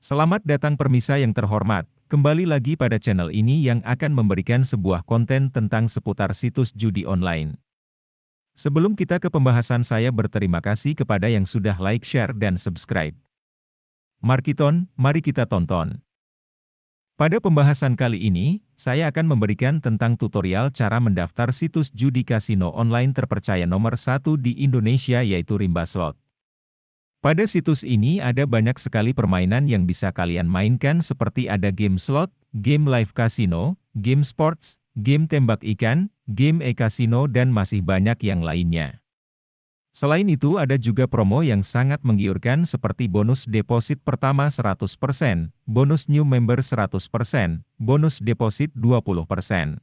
Selamat datang permisa yang terhormat, kembali lagi pada channel ini yang akan memberikan sebuah konten tentang seputar situs judi online. Sebelum kita ke pembahasan saya berterima kasih kepada yang sudah like, share, dan subscribe. Markiton, mari kita tonton. Pada pembahasan kali ini, saya akan memberikan tentang tutorial cara mendaftar situs judi kasino online terpercaya nomor satu di Indonesia yaitu Rimba Slot. Pada situs ini ada banyak sekali permainan yang bisa kalian mainkan seperti ada game slot, game live casino, game sports, game tembak ikan, game e-casino dan masih banyak yang lainnya. Selain itu ada juga promo yang sangat menggiurkan seperti bonus deposit pertama 100%, bonus new member 100%, bonus deposit 20%.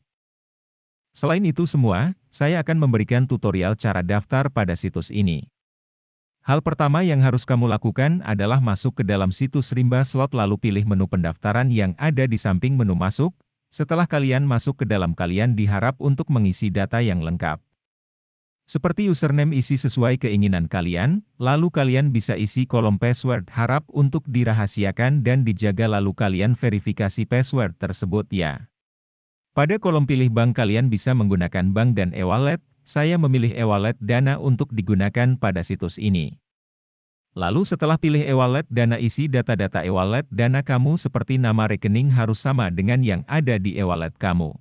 Selain itu semua, saya akan memberikan tutorial cara daftar pada situs ini. Hal pertama yang harus kamu lakukan adalah masuk ke dalam situs Rimba Slot lalu pilih menu pendaftaran yang ada di samping menu masuk. Setelah kalian masuk ke dalam kalian diharap untuk mengisi data yang lengkap. Seperti username isi sesuai keinginan kalian, lalu kalian bisa isi kolom password harap untuk dirahasiakan dan dijaga lalu kalian verifikasi password tersebut ya. Pada kolom pilih bank kalian bisa menggunakan bank dan e-wallet, saya memilih e-wallet Dana untuk digunakan pada situs ini. Lalu setelah pilih e-wallet Dana isi data-data e-wallet Dana kamu seperti nama rekening harus sama dengan yang ada di e-wallet kamu.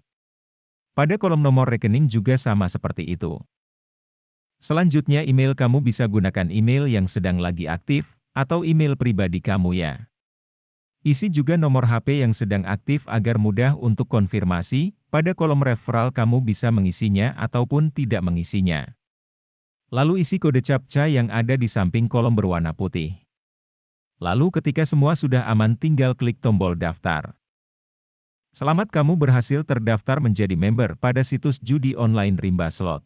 Pada kolom nomor rekening juga sama seperti itu. Selanjutnya email kamu bisa gunakan email yang sedang lagi aktif, atau email pribadi kamu ya. Isi juga nomor HP yang sedang aktif agar mudah untuk konfirmasi, pada kolom referral kamu bisa mengisinya ataupun tidak mengisinya. Lalu isi kode CAPTCA yang ada di samping kolom berwarna putih. Lalu ketika semua sudah aman tinggal klik tombol daftar. Selamat kamu berhasil terdaftar menjadi member pada situs judi online Rimba Slot.